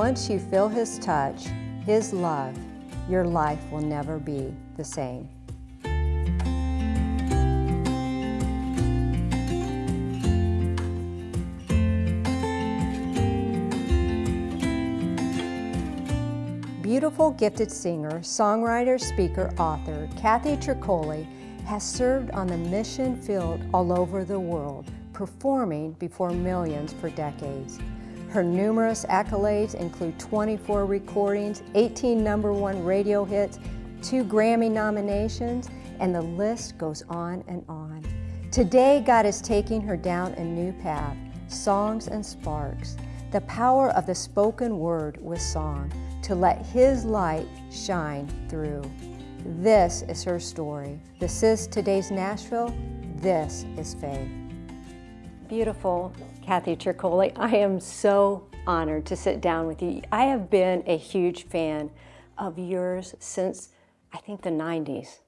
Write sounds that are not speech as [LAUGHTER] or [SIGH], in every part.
Once you feel His touch, His love, your life will never be the same. Beautiful, gifted singer, songwriter, speaker, author, Kathy Troccoli has served on the mission field all over the world, performing before millions for decades. Her numerous accolades include 24 recordings, 18 number one radio hits, two Grammy nominations, and the list goes on and on. Today, God is taking her down a new path, songs and sparks, the power of the spoken word with song to let His light shine through. This is her story. This is today's Nashville. This is faith. Beautiful, Kathy Troccoli. I am so honored to sit down with you. I have been a huge fan of yours since I think the 90s.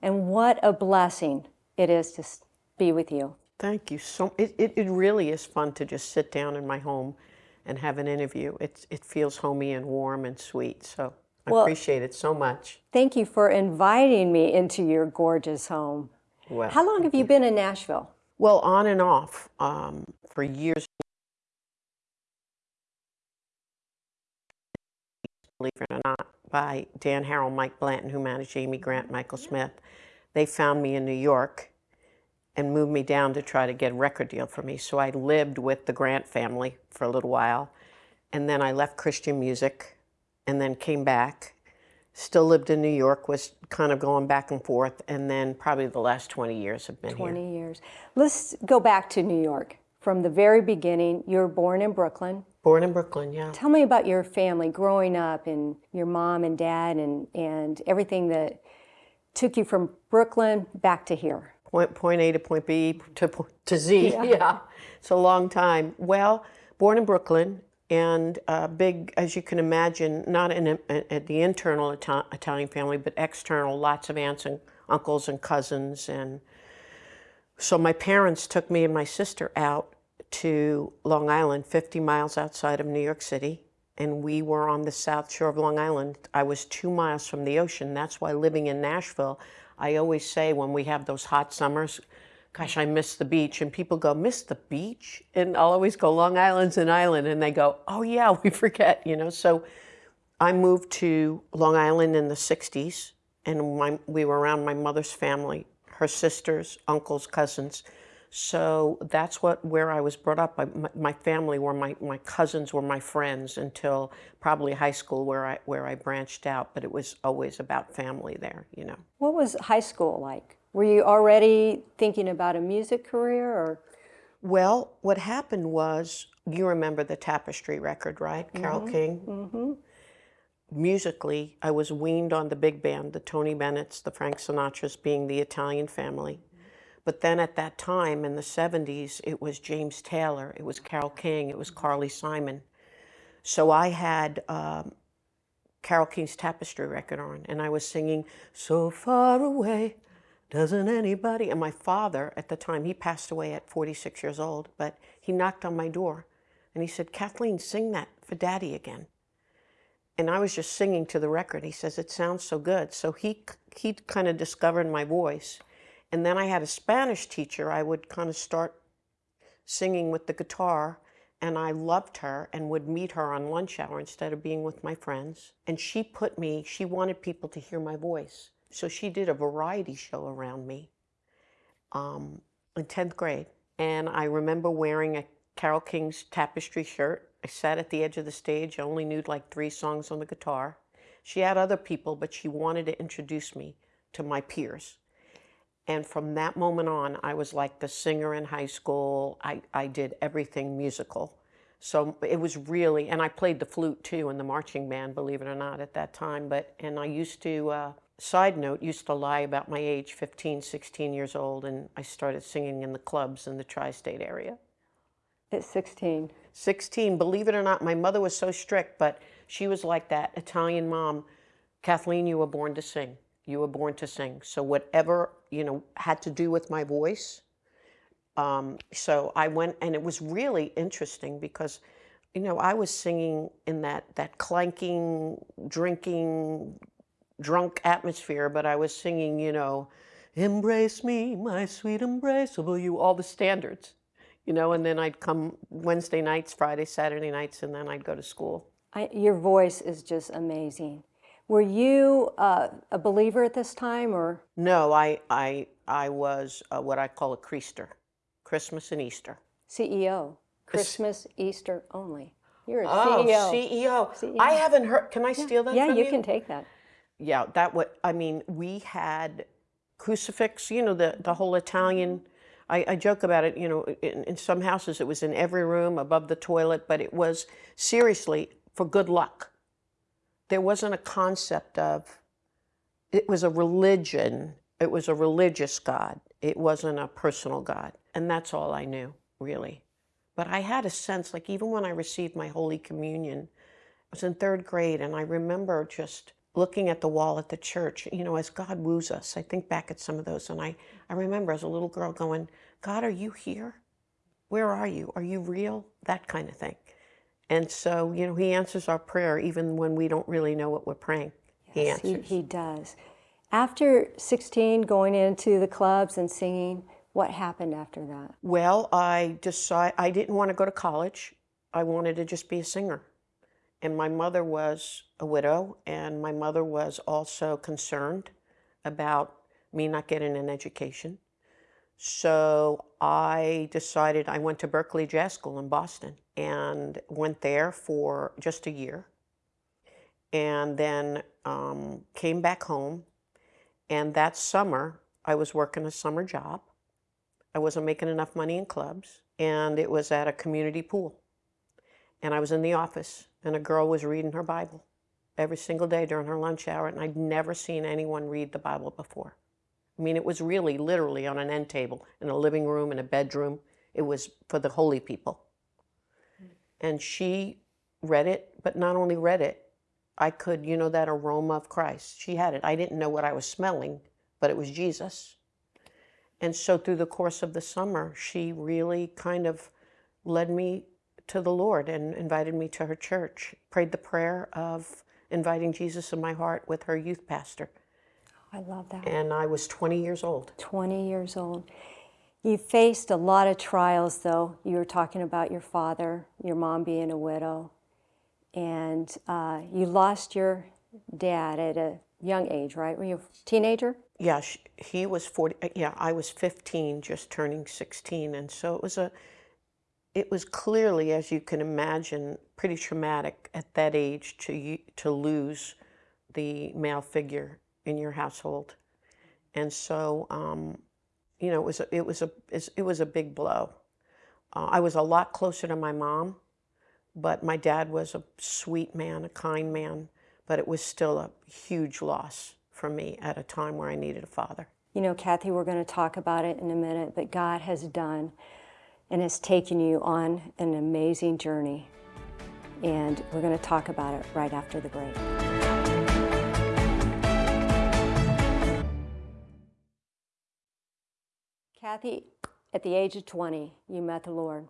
And what a blessing it is to be with you. Thank you so it, it, it really is fun to just sit down in my home and have an interview. It's, it feels homey and warm and sweet. So I well, appreciate it so much. Thank you for inviting me into your gorgeous home. Well, How long have you been in Nashville? Well, on and off um, for years. Believe it or not, by Dan Harrell, Mike Blanton, who managed Amy Grant, Michael Smith. They found me in New York and moved me down to try to get a record deal for me. So I lived with the Grant family for a little while. And then I left Christian music and then came back. Still lived in New York, was kind of going back and forth, and then probably the last 20 years have been 20 here. years. Let's go back to New York. From the very beginning, you were born in Brooklyn. Born in Brooklyn, yeah. Tell me about your family growing up and your mom and dad and, and everything that took you from Brooklyn back to here. Point, point A to point B to, to Z, yeah. [LAUGHS] yeah. It's a long time. Well, born in Brooklyn, and uh, big, as you can imagine, not in a, the internal Ita Italian family, but external, lots of aunts and uncles and cousins. And so my parents took me and my sister out to Long Island, 50 miles outside of New York City. And we were on the south shore of Long Island. I was two miles from the ocean. That's why living in Nashville, I always say when we have those hot summers, gosh, I miss the beach. And people go, miss the beach? And I'll always go, Long Island's an island. And they go, oh yeah, [LAUGHS] we forget, you know? So I moved to Long Island in the 60s and my, we were around my mother's family, her sisters, uncles, cousins. So that's what where I was brought up. I, my, my, family were my, my cousins were my friends until probably high school where I where I branched out. But it was always about family there, you know. What was high school like? Were you already thinking about a music career or? Well, what happened was, you remember the Tapestry record, right? Mm -hmm. King? Mm -hmm. Musically, I was weaned on the big band, the Tony Bennett's, the Frank Sinatras being the Italian family. But then at that time in the 70s, it was James Taylor, it was Carole King, it was Carly Simon. So I had um, Carole King's Tapestry record on, and I was singing, So far away, doesn't anybody? And my father, at the time, he passed away at 46 years old, but he knocked on my door and he said, Kathleen, sing that for daddy again. And I was just singing to the record. He says, it sounds so good. So he, he kind of discovered my voice. And then I had a Spanish teacher. I would kind of start singing with the guitar and I loved her and would meet her on lunch hour instead of being with my friends. And she put me, she wanted people to hear my voice. So she did a variety show around me um, in 10th grade. And I remember wearing a Carole King's tapestry shirt. I sat at the edge of the stage. I only knew like three songs on the guitar. She had other people, but she wanted to introduce me to my peers. And from that moment on, I was like the singer in high school. I, I did everything musical. So it was really, and I played the flute too in the marching band, believe it or not, at that time. But, and I used to, uh, side note, used to lie about my age, 15, 16 years old, and I started singing in the clubs in the tri-state area. At 16? 16. Believe it or not, my mother was so strict, but she was like that Italian mom. Kathleen, you were born to sing. You were born to sing. So whatever, you know, had to do with my voice. Um, so I went, and it was really interesting because you know, I was singing in that that clanking, drinking, drunk atmosphere, but I was singing, you know, embrace me, my sweet embraceable you, all the standards, you know, and then I'd come Wednesday nights, Friday, Saturday nights, and then I'd go to school. I, your voice is just amazing. Were you uh, a believer at this time, or No, I I I was uh, what I call a creaster, Christmas and Easter. CEO? Christmas, Easter only. You're a Oh, CEO. CEO. I haven't heard. Can I steal that yeah, from you you? can take that. Yeah, that what I mean. We had crucifix. You know the the whole Italian. I, I joke about it. You know, in, in some houses it was in every room above the toilet, but it was seriously for good luck. There wasn't a concept of. It was a religion. It was a religious God. It wasn't a personal God, and that's all I knew really. But I had a sense, like even when I received my Holy Communion, I was in third grade, and I remember just looking at the wall at the church, you know, as God woos us. I think back at some of those, and I, I remember as a little girl going, God, are you here? Where are you? Are you real? That kind of thing. And so, you know, He answers our prayer even when we don't really know what we're praying. He Yes, he, answers. he does. After 16, going into the clubs and singing, what happened after that? Well, I decided I didn't want to go to college. I wanted to just be a singer. And my mother was a widow, and my mother was also concerned about me not getting an education. So I decided I went to Berklee Jazz School in Boston and went there for just a year. And then um, came back home. And that summer, I was working a summer job. I wasn't making enough money in clubs, and it was at a community pool. And I was in the office, and a girl was reading her Bible every single day during her lunch hour, and I'd never seen anyone read the Bible before. I mean, it was really literally on an end table in a living room, in a bedroom. It was for the holy people. And she read it, but not only read it, I could, you know, that aroma of Christ. She had it. I didn't know what I was smelling, but it was Jesus. And so through the course of the summer, she really kind of led me to the Lord and invited me to her church. Prayed the prayer of inviting Jesus in my heart with her youth pastor. I love that. And I was 20 years old. 20 years old. You faced a lot of trials, though. You were talking about your father, your mom being a widow, and uh, you lost your dad at a young age, right? Were you a teenager? Yeah, sh he was 40. uh, Yeah, I was 15, just turning 16. And so it was a, it was clearly, as you can imagine, pretty traumatic at that age to, to lose the male figure in your household. And so, um, you know, it was a, it was a it was a big blow. Uh, I was a lot closer to my mom, but my dad was a sweet man, a kind man, but it was still a huge loss for me at a time where I needed a father. You know, Kathy, we're going to talk about it in a minute, but God has done and has taken you on an amazing journey. And we're going to talk about it right after the break. Kathy, at the age of 20, you met the Lord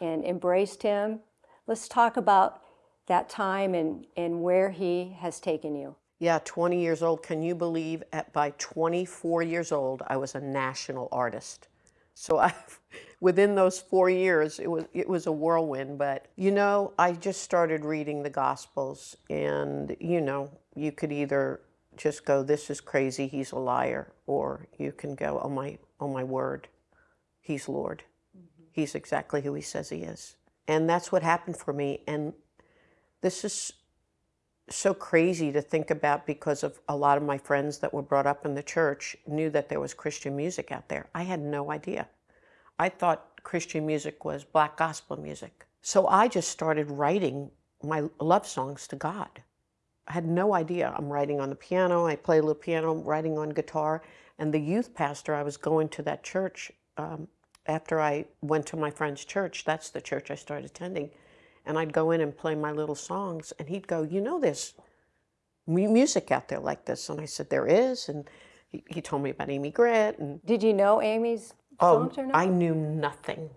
and embraced Him. Let's talk about that time and, and where He has taken you. Yeah, 20 years old. Can you believe at by 24 years old I was a national artist. So I [LAUGHS] within those 4 years it was it was a whirlwind, but you know, I just started reading the gospels and you know, you could either just go this is crazy, he's a liar, or you can go oh my oh my word. He's Lord. Mm-hmm. He's exactly who he says he is. And that's what happened for me and this is so crazy to think about because of a lot of my friends that were brought up in the church knew that there was Christian music out there. I had no idea. I thought Christian music was black gospel music. So I just started writing my love songs to God. I had no idea. I'm writing on the piano, I play a little piano, writing on guitar. And the youth pastor, I was going to that church um, after I went to my friend's church. That's the church I started attending and I'd go in and play my little songs, and he'd go, "You know, there's music out there like this," and I said, "There is," and he, he told me about Amy Grant, and Did you know Amy's oh, songs or not? I knew nothing.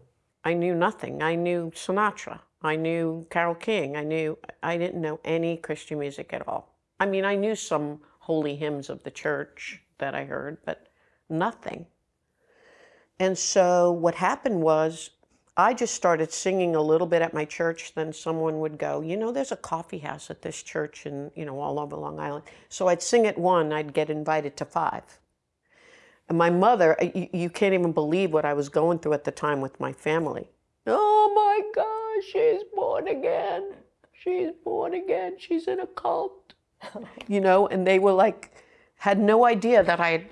I knew nothing. I knew Sinatra. I knew Carole King. I knew, I didn't know any Christian music at all. I mean, I knew some holy hymns of the church that I heard, but nothing. And so what happened was I just started singing a little bit at my church. Then someone would go, you know, there's a coffee house at this church and, you know, all over Long Island. So I'd sing at one, I'd get invited to five. And my mother, uh, you, you can't even believe what I was going through at the time with my family. Oh my gosh, she's born again. She's born again. She's in a cult. [LAUGHS] you know, and they were like, had no idea that I had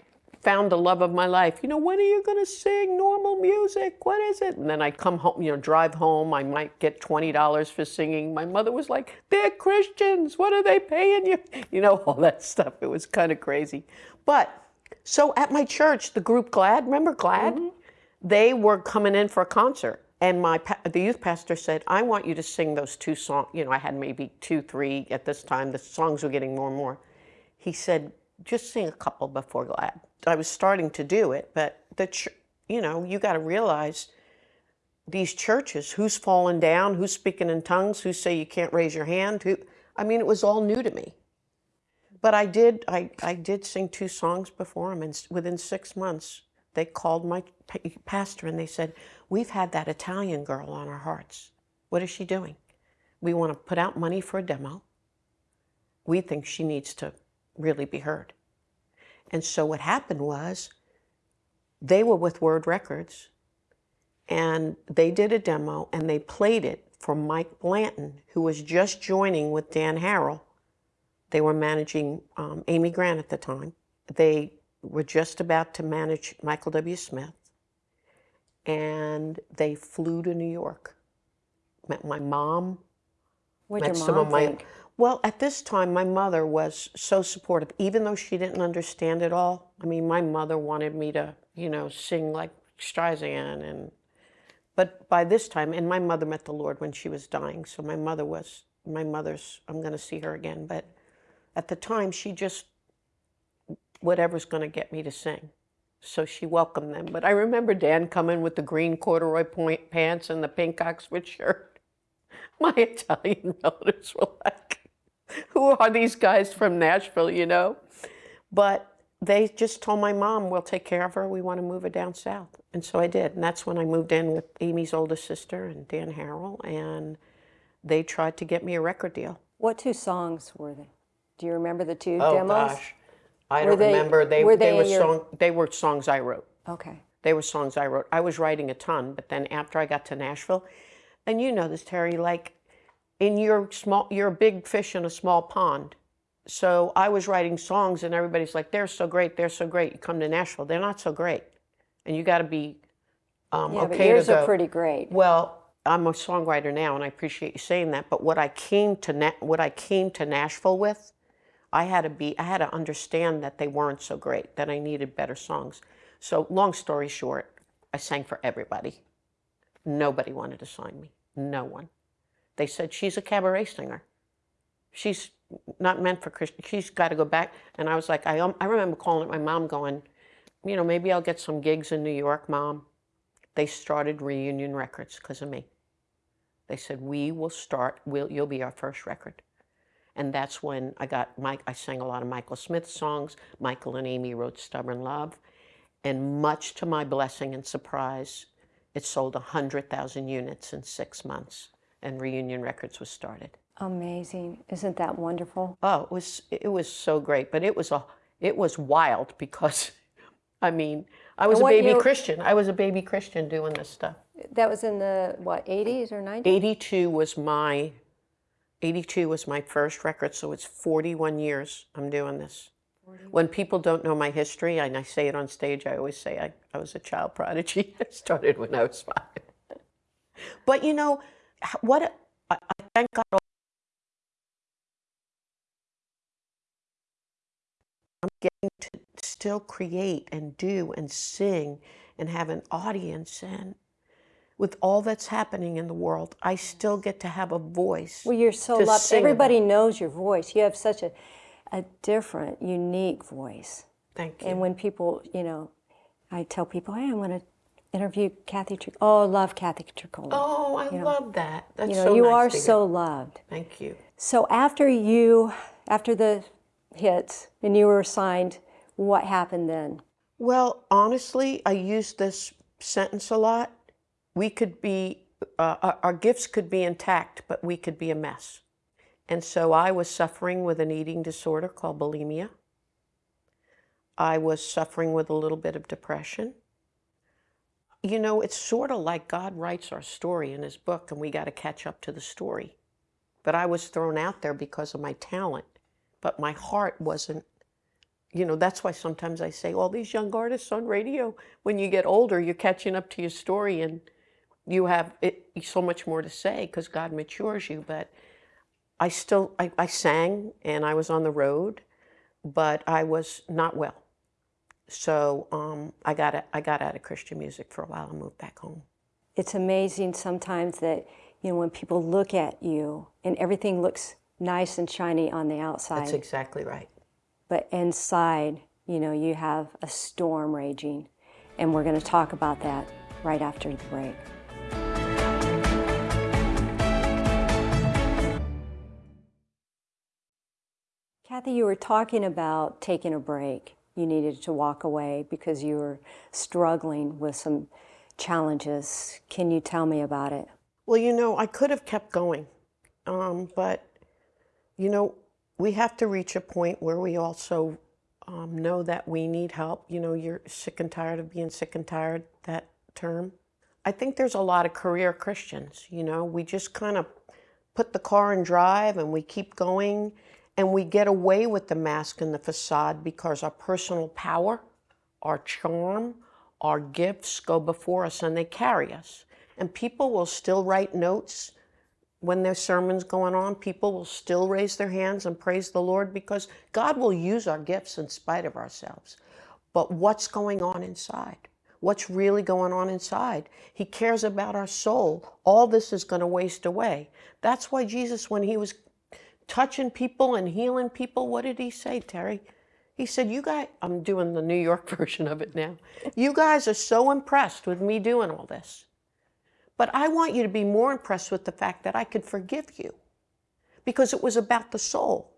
found the love of my life. You know, when are you going to sing normal music? What is it? And then I'd come home, you know, drive home. I might get $20 for singing. My mother was like, they're Christians. What are they paying you? [LAUGHS] You know, all that stuff. It was kind of crazy. But so at my church, the group Glad, remember Glad? Mm-hmm. They were coming in for a concert. And my the youth pastor said, I want you to sing those two songs. You know, I had maybe two, three at this time. The songs were getting more and more. He said, just sing a couple before Glad. I was starting to do it, but the, you know, you got to realize these churches, who's falling down, who's speaking in tongues, who say you can't raise your hand, who, I mean, it was all new to me. But I did, I, I did sing two songs before him, and within six months, they called my pastor and they said, We've had that Italian girl on our hearts. What is she doing? We want to put out money for a demo. We think she needs to really be heard. And so what happened was they were with Word Records and they did a demo and they played it for Mike Blanton, who was just joining with Dan Harrell. They were managing um, Amy Grant at the time. They were just about to manage Michael W. Smith. And they flew to New York. Met my mom, What'd met your some mom of my think? Well at this time my mother was so supportive even though she didn't understand it all. I mean my mother wanted me to you know sing like streisand and but by this time and my mother met the lord when she was dying so my mother was my mother's i'm going to see her again but at the time she just whatever's going to get me to sing. So she welcomed them but i remember dan coming with the green corduroy point pants and the pink oxford shirt. [LAUGHS] My Italian [LAUGHS] relatives were like, [LAUGHS] who are these guys from Nashville, you know? But they just told my mom, we'll take care of her. We want to move her down south. And so I did. And that's when I moved in with Amy's oldest sister and Dan Harrell. And they tried to get me a record deal. What two songs were they? Do you remember the two Oh, demos? Oh, gosh. I Were don't they- remember. They, were they, they were in your- song, they were songs I wrote. Okay. They were songs I wrote. I was writing a ton, but then after I got to Nashville, and you know this, Terry, like in your small, you're a big fish in a small pond. So I was writing songs, and everybody's like, "They're so great, they're so great." You come to Nashville, they're not so great, and you got to be um, Yeah, but okay yours to go. are pretty great. Well, I'm a songwriter now, and I appreciate you saying that. But what I came to Na- what I came to Nashville with, I had to be I had to understand that they weren't so great. That I needed better songs. So long story short, I sang for everybody. Nobody wanted to sign me. No one. They said she's a cabaret singer. She's not meant for Christian. She's got to go back. And I was like, I um, I remember calling my mom, going, you know, maybe I'll get some gigs in New York, mom they started reunion records because of me they said we will start we'll, you'll be our first record and that's when i got mike i sang a lot of michael smith songs michael and amy wrote stubborn love and much to my blessing and surprise it sold 100000 units in six months and reunion records was started. Amazing. Isn't that wonderful? oh it was it was so great but it was a it was wild because i mean i was a baby year- christian. I was a baby christian doing this stuff. That was in the, what, 80s or 90s? 82 was my 82 was my first record so it's 41 years i'm doing this. When people don't know my history and i say it on stage i always say i, I was a child prodigy. [LAUGHS] I started when i was five. But you know what I, I thank god i'm getting to still create and do and sing and have an audience and with all that's happening in the world, I still get to have a voice. Well, you're so loved. sing about. Everybody knows your voice. You have such a, a different, unique voice. Thank you. And when people, you know, I tell people, hey, I'm going to interview Kathy Tric- Oh, I love Kathy Troccoli. Oh, I love that. That's you know, so you nice are so loved. Thank you. So after you, after the hits and you were signed, what happened then? Well, honestly, I use this sentence a lot. We could be, uh, our, our gifts could be intact, but we could be a mess. And so I was suffering with an eating disorder called bulimia. I was suffering with a little bit of depression. You know, it's sort of like God writes our story in his book and we got to catch up to the story. But I was thrown out there because of my talent, but my heart wasn't you know, that's why sometimes I say, all these young artists on radio, when you get older, you're catching up to your story and you have it, so much more to say because God matures you. But I still, I, I sang and I was on the road, but I was not well. So um, I, got, I got out of Christian music for a while and moved back home. It's amazing sometimes that, you know, when people look at you and everything looks nice and shiny on the outside. That's exactly right. but inside, you know, you have a storm raging. And we're going to talk about that right after the break. Kathy, you were talking about taking a break. You needed to walk away because you were struggling with some challenges. Can you tell me about it? Well, you know, I could have kept going, um, but, you know, we have to reach a point where we also um, know that we need help. You know, you're sick and tired of being sick and tired, that term. I think there's a lot of career Christians, you know, we just kind of put the car in drive and we keep going and we get away with the mask and the facade because our personal power, our charm, our gifts go before us and they carry us. And people will still write notes when there's sermons going on, people will still raise their hands and praise the Lord because God will use our gifts in spite of ourselves. But what's going on inside? What's really going on inside? He cares about our soul. All this is going to waste away. That's why Jesus, when he was touching people and healing people, what did he say, Terry? He said, You guys, I'm doing the New York [LAUGHS] version of it now. You guys are so impressed with me doing all this. But I want you to be more impressed with the fact that I could forgive you because it was about the soul.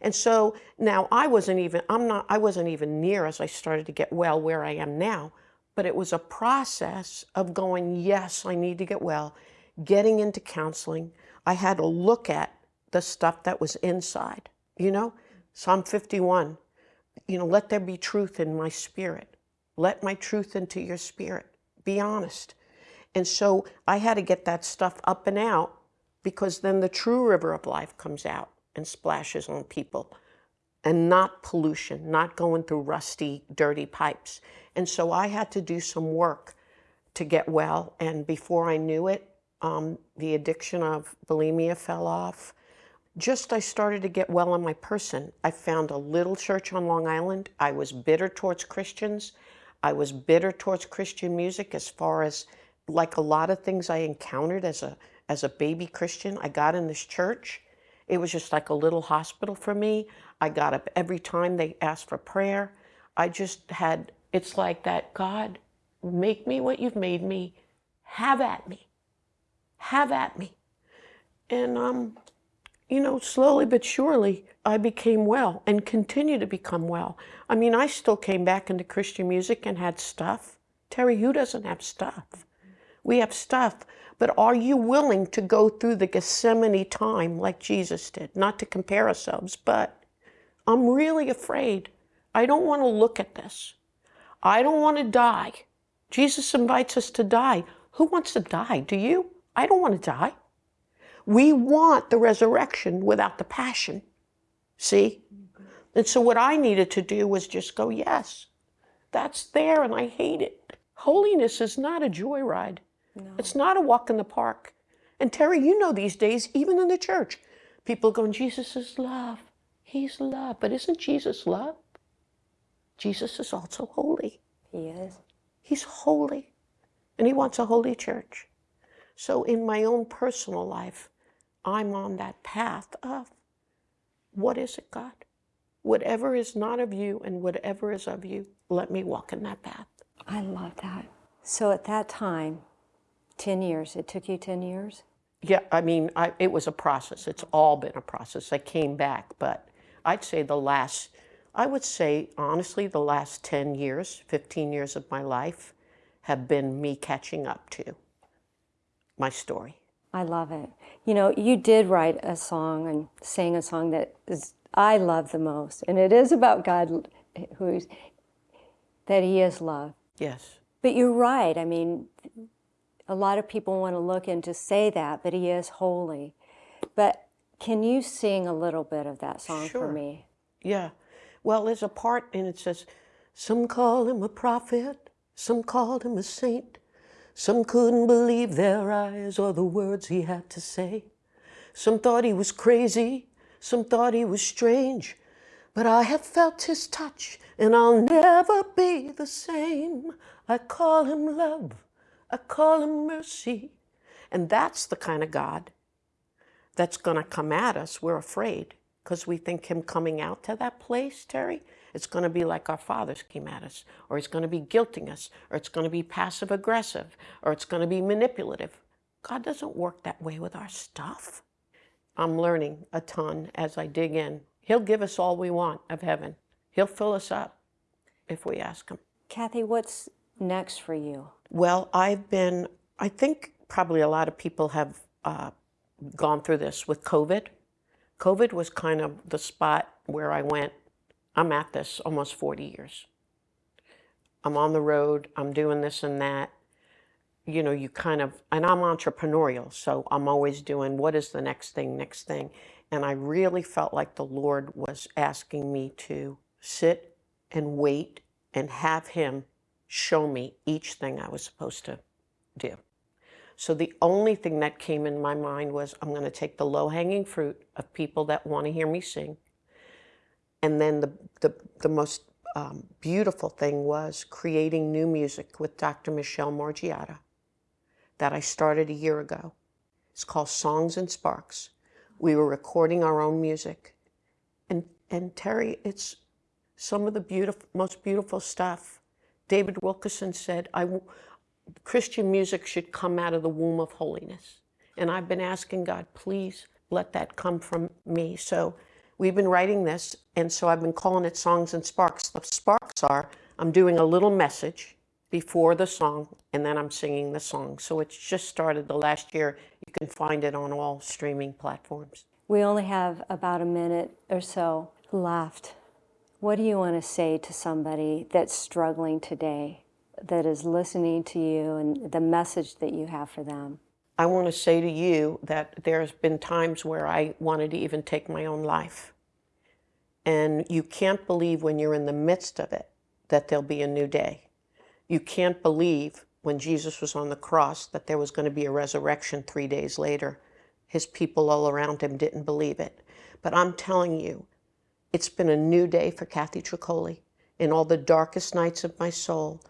And so now I wasn't even, I'm not, I wasn't even near as I started to get well where I am now, but it was a process of going, yes, I need to get well, getting into counseling. I had to look at the stuff that was inside, you know, Psalm 51, you know, let there be truth in my spirit. Let my truth into your spirit. Be honest. And so I had to get that stuff up and out because then the true river of life comes out and splashes on people and not pollution, not going through rusty, dirty pipes. And so I had to do some work to get well. And before I knew it, um, the addiction of bulimia fell off. Just I started to get well on my person. I found a little church on Long Island. I was bitter towards Christians. I was bitter towards Christian music as far as like a lot of things I encountered as a as a baby Christian, I got in this church. It was just like a little hospital for me. I got up every time they asked for prayer. I just had it's like that God, make me what you've made me. Have at me. Have at me. And um you know, slowly but surely, I became well and continue to become well. I mean, I still came back into Christian music and had stuff. Terry, who doesn't have stuff? We have stuff, but are you willing to go through the Gethsemane time like Jesus did? Not to compare ourselves, but I'm really afraid. I don't want to look at this. I don't want to die. Jesus invites us to die. Who wants to die? Do you? I don't want to die. We want the resurrection without the passion. See? And so what I needed to do was just go, yes, that's there and I hate it. Holiness is not a joyride. No. It's not a walk in the park. And Terry, you know these days, even in the church, people going, Jesus is love. He's love. But isn't Jesus love? Jesus is also holy. He is. He's holy. And he wants a holy church. So in my own personal life, I'm on that path of what is it, God? Whatever is not of you and whatever is of you, let me walk in that path. I love that. So at that time, 10 years, it took you 10 years? Yeah, I mean, I, it was a process. It's all been a process. I came back, but I'd say the last, I would say honestly, the last 10 years, 15 years of my life have been me catching up to my story. I love it. You know, you did write a song and sing a song that is I love the most, and it is about God, who's that He is love. Yes. But you're right. I mean, a lot of people want to look and just say that, but He is holy. But can you sing a little bit of that song Sure. for me? Yeah. Well, there's a part and it says, Some call him a prophet, some called him a saint. Some couldn't believe their eyes or the words he had to say. Some thought he was crazy, some thought he was strange. But I have felt his touch and I'll never be the same. I call him love, I call him mercy. And that's the kind of God that's going to come at us, we're afraid because we think him coming out to that place, Terry, it's going to be like our fathers came at us, or it's going to be guilting us, or it's going to be passive aggressive, or it's going to be manipulative. God doesn't work that way with our stuff. I'm learning a ton as I dig in. He'll give us all we want of heaven. He'll fill us up if we ask him. Kathy, what's next for you? Well, I've been, I think probably a lot of people have uh, gone through this with COVID. COVID was kind of the spot where I went, I'm at this almost 40 years. I'm on the road, I'm doing this and that. You know, you kind of, and I'm entrepreneurial, so I'm always doing what is the next thing, next thing. And I really felt like the Lord was asking me to sit and wait and have Him show me each thing I was supposed to do. So the only thing that came in my mind was I'm going to take the low hanging fruit of people that want to hear me sing. And then the, the, the most um, beautiful thing was creating new music with Dr. Michelle Morgiata that I started a year ago. It's called Songs and Sparks. We were recording our own music. And, and Terry, it's some of the beautiful, most beautiful stuff. David Wilkerson said, I, Christian music should come out of the womb of holiness. And I've been asking God, please let that come from me. So we've been writing this, and so I've been calling it Songs and Sparks. The sparks are I'm doing a little message before the song, and then I'm singing the song. So it's just started the last year. You can find it on all streaming platforms. We only have about a minute or so left. What do you want to say to somebody that's struggling today, that is listening to you, and the message that you have for them? I want to say to you that there's been times where I wanted to even take my own life. And you can't believe when you're in the midst of it that there'll be a new day. You can't believe when Jesus was on the cross that there was going to be a resurrection three days later. His people all around him didn't believe it. But I'm telling you, it's been a new day for Kathy Troccoli. In all the darkest nights of my soul,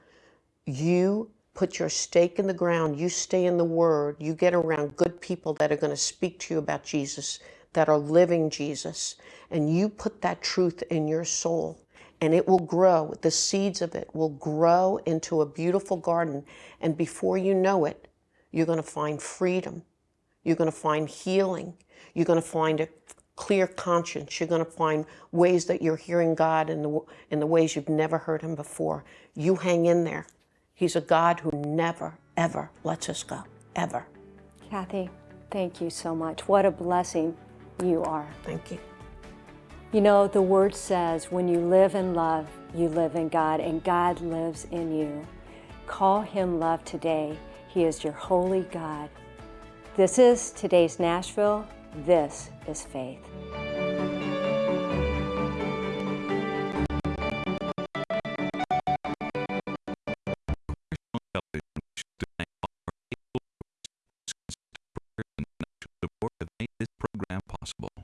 you put your stake in the ground, you stay in the Word, you get around good people that are going to speak to you about Jesus, that are living Jesus, and you put that truth in your soul, and it will grow. The seeds of it will grow into a beautiful garden, and before you know it, you're going to find freedom. You're going to find healing. You're going to find a clear conscience. You're going to find ways that you're hearing God in the, in the ways you've never heard Him before. You hang in there. He's a God who never, ever lets us go, ever. Kathy, thank you so much. What a blessing you are. Thank you. You know, the word says when you live in love, you live in God, and God lives in you. Call him love today. He is your holy God. This is today's Nashville. This is faith. Possible.